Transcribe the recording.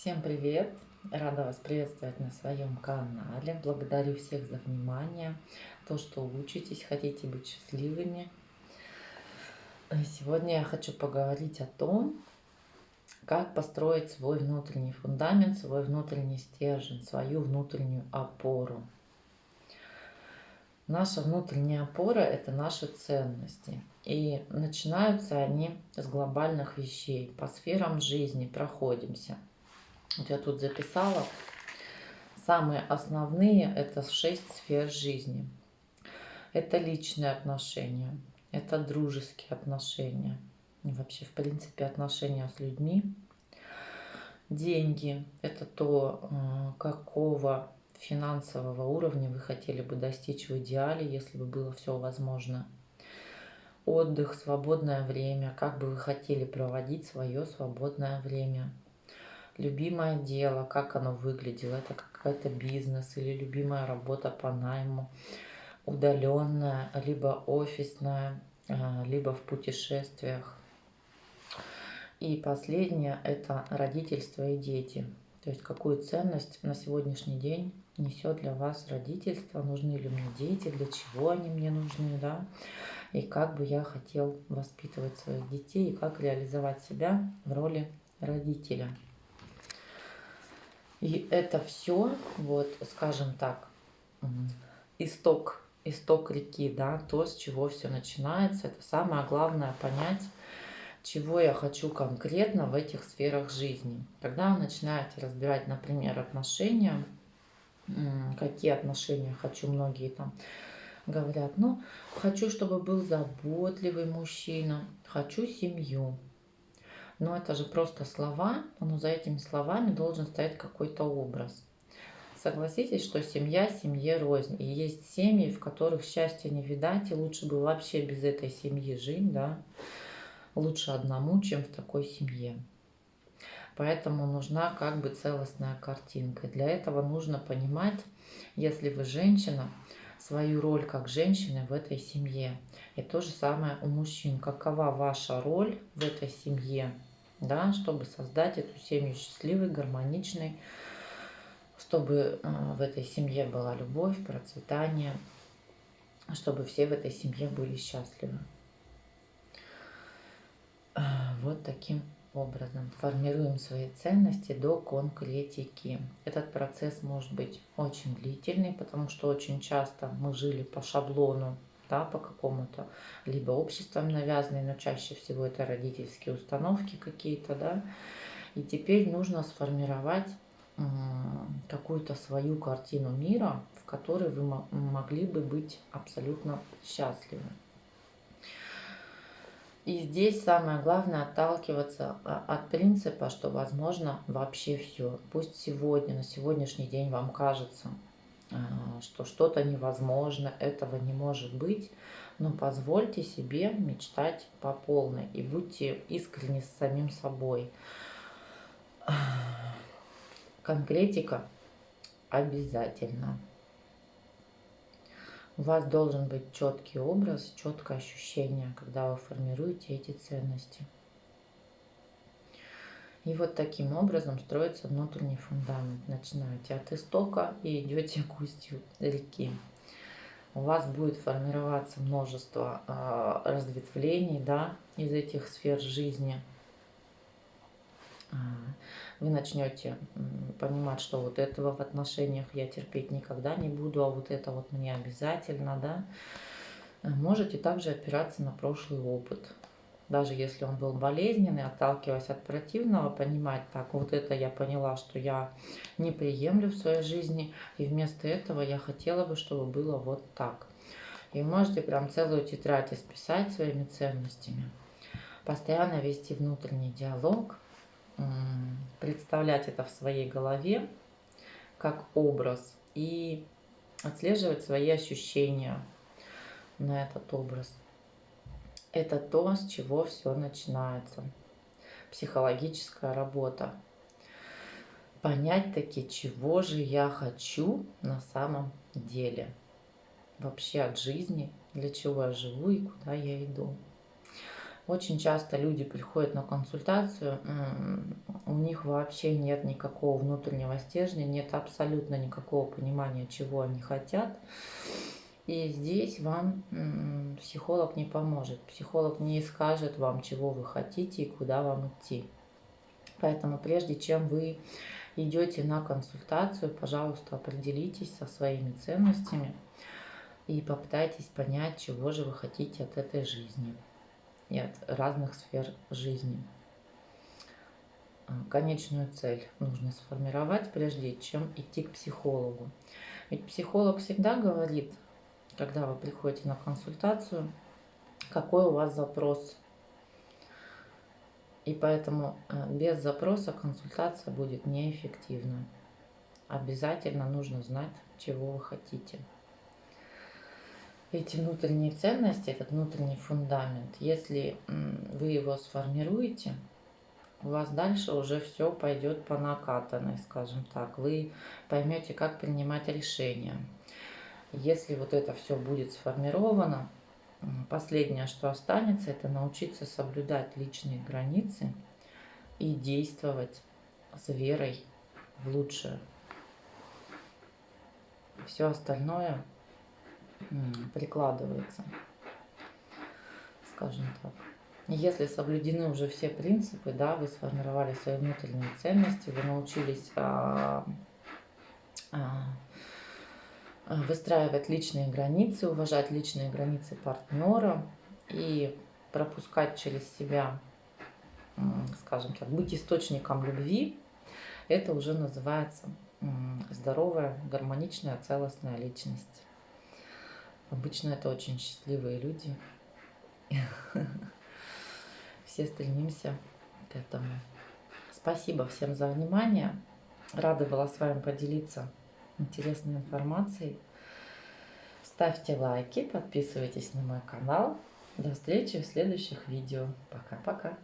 Всем привет! Рада вас приветствовать на своем канале. Благодарю всех за внимание, то, что учитесь, хотите быть счастливыми. Сегодня я хочу поговорить о том, как построить свой внутренний фундамент, свой внутренний стержень, свою внутреннюю опору. Наша внутренняя опора – это наши ценности. И начинаются они с глобальных вещей. По сферам жизни проходимся – вот я тут записала. Самые основные – это шесть сфер жизни. Это личные отношения, это дружеские отношения, вообще, в принципе, отношения с людьми. Деньги – это то, какого финансового уровня вы хотели бы достичь в идеале, если бы было все возможно. Отдых, свободное время, как бы вы хотели проводить свое свободное время – любимое дело, как оно выглядело, это какой-то бизнес или любимая работа по найму, удаленная, либо офисная, а, либо в путешествиях. И последнее – это родительство и дети. То есть какую ценность на сегодняшний день несет для вас родительство, нужны ли мне дети, для чего они мне нужны, да, и как бы я хотел воспитывать своих детей, и как реализовать себя в роли родителя. И это все, вот, скажем так, исток, исток реки, да, то, с чего все начинается. Это самое главное понять, чего я хочу конкретно в этих сферах жизни. Когда вы начинаете разбирать, например, отношения, какие отношения хочу, многие там говорят, ну, хочу, чтобы был заботливый мужчина, хочу семью, но это же просто слова, но за этими словами должен стоять какой-то образ. Согласитесь, что семья семье рознь. И есть семьи, в которых счастья не видать, и лучше бы вообще без этой семьи жить, да. Лучше одному, чем в такой семье. Поэтому нужна как бы целостная картинка. Для этого нужно понимать, если вы женщина, свою роль как женщины в этой семье. И то же самое у мужчин. Какова ваша роль в этой семье? Да, чтобы создать эту семью счастливой, гармоничной, чтобы э, в этой семье была любовь, процветание, чтобы все в этой семье были счастливы. Э, вот таким образом формируем свои ценности до конкретики. Этот процесс может быть очень длительный, потому что очень часто мы жили по шаблону да, по какому-то, либо обществом навязанные, но чаще всего это родительские установки какие-то, да, и теперь нужно сформировать какую-то свою картину мира, в которой вы могли бы быть абсолютно счастливы. И здесь самое главное отталкиваться а, от принципа, что возможно вообще все. Пусть сегодня, на сегодняшний день вам кажется, что что-то невозможно, этого не может быть, но позвольте себе мечтать по полной и будьте искренни с самим собой. Конкретика обязательно. У вас должен быть четкий образ, четкое ощущение, когда вы формируете эти ценности. И вот таким образом строится внутренний фундамент. Начинаете от истока и идете к устью реки. У вас будет формироваться множество э, разветвлений да, из этих сфер жизни. А, вы начнете понимать, что вот этого в отношениях я терпеть никогда не буду, а вот это вот мне обязательно, да. Можете также опираться на прошлый опыт даже если он был болезненный, отталкиваясь от противного, понимать, так, вот это я поняла, что я не приемлю в своей жизни, и вместо этого я хотела бы, чтобы было вот так. И можете прям целую тетрадь исписать своими ценностями, постоянно вести внутренний диалог, представлять это в своей голове как образ и отслеживать свои ощущения на этот образ. Это то, с чего все начинается. Психологическая работа. Понять таки, чего же я хочу на самом деле. Вообще от жизни, для чего я живу и куда я иду. Очень часто люди приходят на консультацию, у них вообще нет никакого внутреннего стержня, нет абсолютно никакого понимания, чего они хотят. И здесь вам психолог не поможет. Психолог не скажет вам, чего вы хотите и куда вам идти. Поэтому прежде чем вы идете на консультацию, пожалуйста, определитесь со своими ценностями и попытайтесь понять, чего же вы хотите от этой жизни и от разных сфер жизни. Конечную цель нужно сформировать, прежде чем идти к психологу. Ведь психолог всегда говорит, когда вы приходите на консультацию, какой у вас запрос. И поэтому э, без запроса консультация будет неэффективна. Обязательно нужно знать, чего вы хотите. Эти внутренние ценности, этот внутренний фундамент, если вы его сформируете, у вас дальше уже все пойдет по накатанной, скажем так. Вы поймете, как принимать решения. Если вот это все будет сформировано, последнее, что останется, это научиться соблюдать личные границы и действовать с верой в лучшее. Все остальное прикладывается, скажем так. Если соблюдены уже все принципы, да, вы сформировали свои внутренние ценности, вы научились а, а, выстраивать личные границы, уважать личные границы партнера и пропускать через себя, скажем так, быть источником любви, это уже называется здоровая, гармоничная, целостная личность. Обычно это очень счастливые люди. все стремимся к этому. Спасибо всем за внимание. Рада была с вами поделиться интересной информацией. Ставьте лайки, подписывайтесь на мой канал. До встречи в следующих видео. Пока-пока.